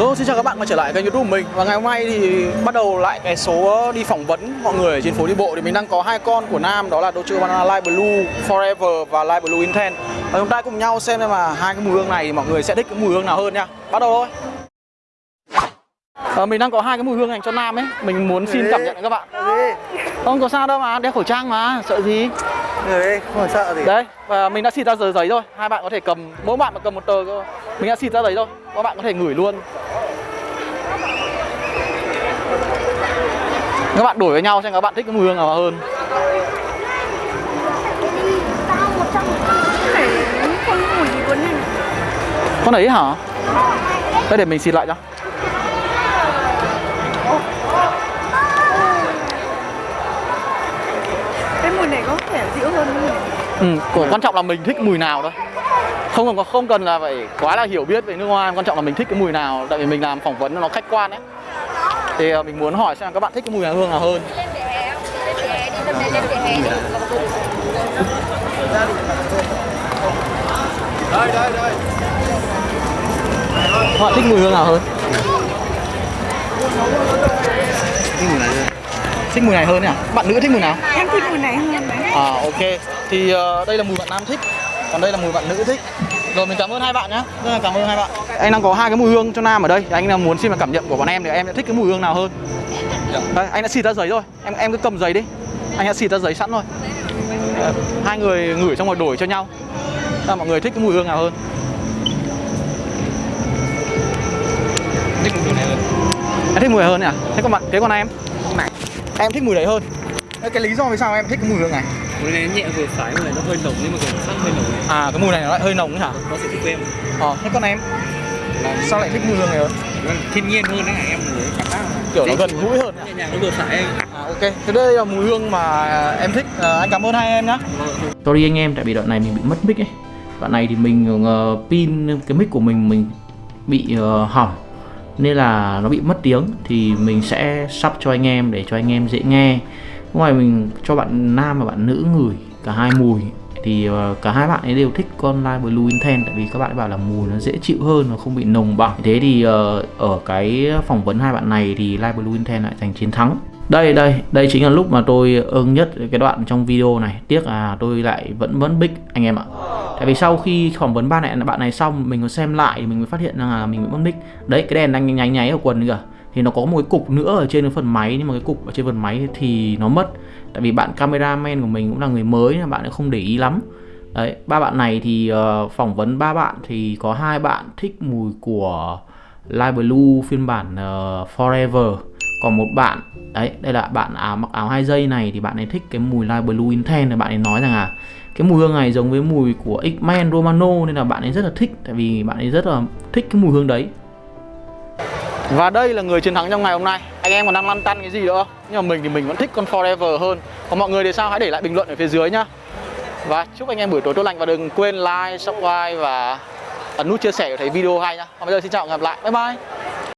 Hello, xin chào các bạn quay trở lại kênh youtube của mình. Và ngày hôm nay thì bắt đầu lại cái số đi phỏng vấn mọi người ở trên phố đi bộ. Thì mình đang có hai con của Nam đó là Dolce Banana Light Blue Forever và Light Blue Intense. Và chúng ta cùng nhau xem xem mà hai cái mùi hương này thì mọi người sẽ thích cái mùi hương nào hơn nha. Bắt đầu thôi. À, Mình đang có hai cái mùi hương dành cho Nam ấy. Mình muốn xin cảm nhận các bạn. Không có sao đâu mà, đeo khẩu trang mà, sợ gì? Người không sợ gì. Đấy, và mình đã xịt ra giấy thôi Hai bạn có thể cầm, mỗi bạn mà cầm một tờ cơ. Mình đã xịt ra giấy thôi, các bạn có thể ngửi luôn Các bạn đổi với nhau xem các bạn thích cái mùi hương nào hơn. Con đấy hả? Đây để mình xịt lại cho. Cái mùi này có vẻ dịu hơn mùi Ừ, của quan trọng là mình thích mùi nào thôi. Không cần không cần là phải quá là hiểu biết về nước hoa quan trọng là mình thích cái mùi nào. Tại vì mình làm phỏng vấn nó khách quan ấy thì à, mình muốn hỏi xem các bạn thích cái mùi hương nào hơn. Lên vỉa hè không lên vỉa hè đi tâm lên lên vỉa hè đi các bạn thích mùi hương nào hơn? Thích mùi này hơn nhỉ? Bạn nữ thích mùi nào? Em thích mùi này hơn. Đấy à ok. Thì ờ, đây là mùi bạn nam thích còn đây là mùi bạn nữ thích rồi mình cảm ơn hai bạn nhé rất là cảm ơn hai bạn. Anh đang có hai cái mùi hương cho nam ở đây. Thì anh là muốn xin vào cảm nhận của bọn em thì em sẽ thích cái mùi hương nào hơn. Đây, anh đã xịt ra giấy rồi. Em em cứ cầm giấy đi. Anh đã xịt ra giấy sẵn rồi. Hai người ngửi xong rồi đổi cho nhau. Xem mọi người thích cái mùi hương nào hơn? Thích mùi này hơn. Em thích mùi này hơn nhỉ thế còn bạn thế còn em? Này. Em thích mùi đấy hơn. Thế cái lý do vì sao em thích cái mùi hương này Mùi này nhẹ vừa phải, mùi này nó hơi nồng nhưng mà kiểu sắc hơi nồng. Này à cái mùi này nó lại hơi nồng ấy hả? Có sự thích của em ờ thế còn em là sao lại thích mùi hương này hơn nó thiên nhiên hơn đấy hả em cảm giác kiểu nó gần gũi hơn? Nhẹ nhàng nó vừa phải À, ok, thế đây là mùi hương mà em thích. À, anh cảm ơn hai em nhé. Sorry anh em tại vì đoạn này mình bị mất mic ấy. Đoạn này thì mình uh, pin cái mic của mình mình bị uh, hỏng. Nên là nó bị mất tiếng. Thì mình sẽ sắp cho anh em để cho anh em dễ nghe Ngoài mình cho bạn nam và bạn nữ ngửi cả hai mùi, thì ờ, cả hai bạn ấy đều thích con Light Blue Intense tại vì các bạn ấy bảo là mùi nó dễ chịu hơn, nó không bị nồng bằng thế thì ờ, ở cái phỏng vấn hai bạn này thì Light Blue Intense lại giành chiến thắng. Đây đây đây chính là lúc mà tôi ưng nhất cái đoạn trong video này. Tiếc là tôi lại vẫn vẫn bích, anh em ạ. Tại vì sau khi phỏng vấn ba này, bạn này xong, mình có xem lại thì mình mới phát hiện rằng là mình vẫn bích. Đấy, cái đèn đang nháy nháy ở quần kìa thì nó có một cái cục nữa ở trên cái phần máy nhưng mà cái cục ở trên phần máy thì nó mất. Tại vì bạn cameraman của mình cũng là người mới nên bạn không để ý lắm. Đấy ba bạn này thì uh, phỏng vấn ba bạn thì có hai bạn thích mùi của Light Blue phiên bản uh, Forever. Còn một bạn đấy đây là bạn áo mặc áo hai dây này thì bạn ấy thích cái mùi Light Blue Intense bạn ấy nói rằng à cái mùi hương này giống với mùi của X-Men Romano nên là bạn ấy rất là thích. Tại vì bạn ấy rất là thích cái mùi hương đấy. Và đây là người chiến thắng trong ngày hôm nay. Anh em còn đang lăn tăn cái gì nữa? Nhưng mà mình thì mình vẫn thích con Forever hơn. Còn mọi người thì sao? Hãy để lại bình luận ở phía dưới nhá. Và chúc anh em buổi tối tốt lành và đừng quên like, subscribe và ấn nút chia sẻ để thấy video hay nhá. Còn bây giờ xin chào và hẹn gặp lại. Bye bye.